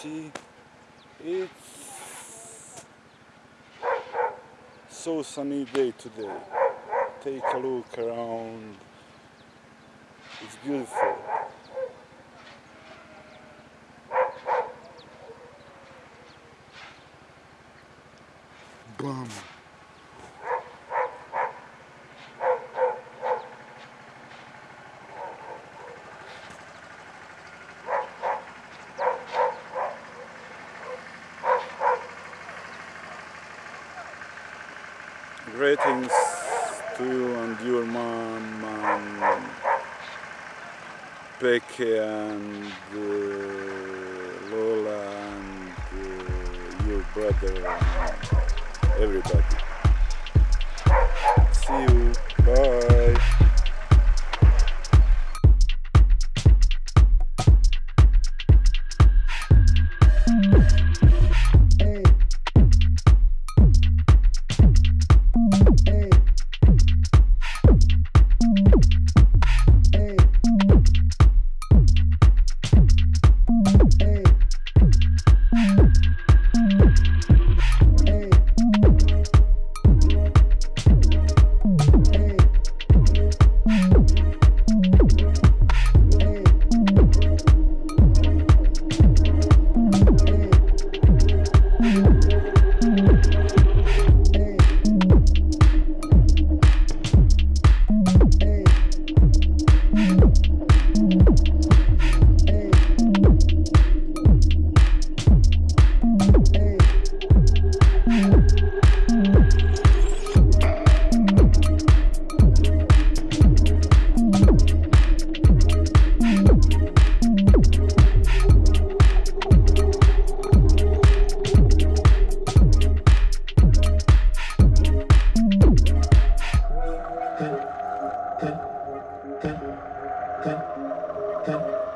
see. It's so sunny day today. Take a look around. It's beautiful. Bum. Greetings to you and your mom and Becky and uh, Lola and uh, your brother and everybody. See you. Thank you.